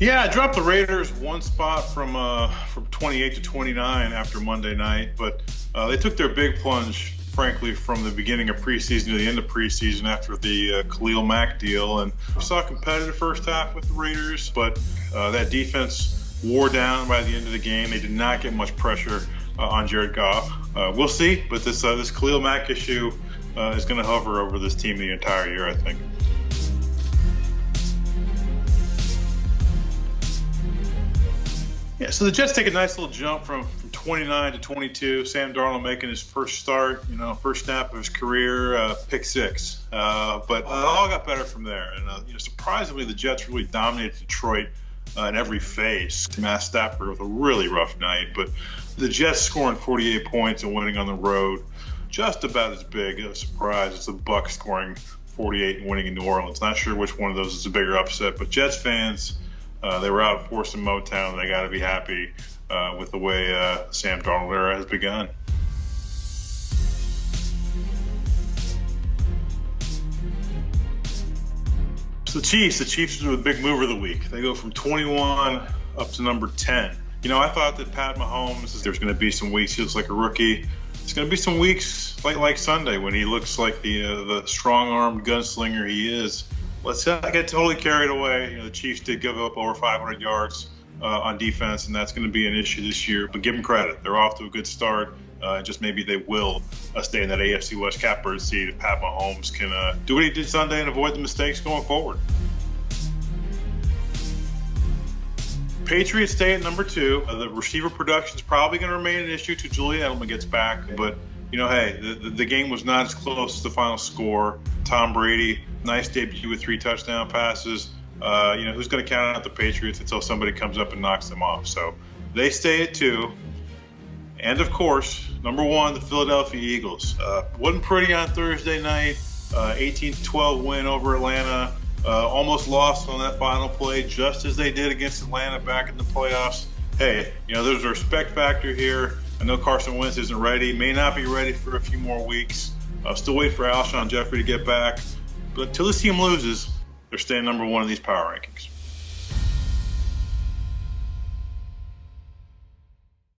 Yeah, I dropped the Raiders one spot from uh, from 28 to 29 after Monday night, but uh, they took their big plunge, frankly, from the beginning of preseason to the end of preseason after the uh, Khalil Mack deal. And we saw a competitive first half with the Raiders, but uh, that defense wore down by the end of the game. They did not get much pressure uh, on Jared Goff. Uh, we'll see, but this this Khalil Mack issue is going to hover over this team the entire year, I think. Yeah, so the Jets take a nice little jump from, from 29 to 22. Sam Darnold making his first start, you know, first snap of his career, uh, pick six. Uh, but uh, all got better from there. And uh, you know, surprisingly, the Jets really dominated Detroit uh, in every phase. Matt Stafford with a really rough night, but the Jets scoring 48 points and winning on the road, just about as big a surprise as the Bucs scoring 48 and winning in New Orleans. Not sure which one of those is a bigger upset, but Jets fans uh, they were out forcing Motown. They got to be happy uh, with the way uh, Sam Darnold era has begun. So the Chiefs, the Chiefs are the big mover of the week. They go from 21 up to number 10. You know, I thought that Pat Mahomes, there's going to be some weeks he looks like a rookie. It's going to be some weeks like like Sunday when he looks like the uh, the strong-armed gunslinger he is let's not get totally carried away. You know, the Chiefs did give up over 500 yards uh, on defense, and that's going to be an issue this year. But give them credit; they're off to a good start. Uh, just maybe they will uh, stay in that AFC West catbird seat if Pat Mahomes can uh, do what he did Sunday and avoid the mistakes going forward. Patriots stay at number two. Uh, the receiver production is probably going to remain an issue till Julian Edelman gets back, but you know, hey, the, the game was not as close as the final score. Tom Brady, nice debut with three touchdown passes. Uh, you know, who's going to count out the Patriots until somebody comes up and knocks them off? So they stay at two. And of course, number one, the Philadelphia Eagles. Uh, wasn't pretty on Thursday night. Uh, 18 12 win over Atlanta. Uh, almost lost on that final play, just as they did against Atlanta back in the playoffs. Hey, you know, there's a respect factor here. I know Carson Wentz isn't ready, may not be ready for a few more weeks. Uh, still wait for Alshon Jeffery to get back. But until this team loses, they're staying number one in these power rankings.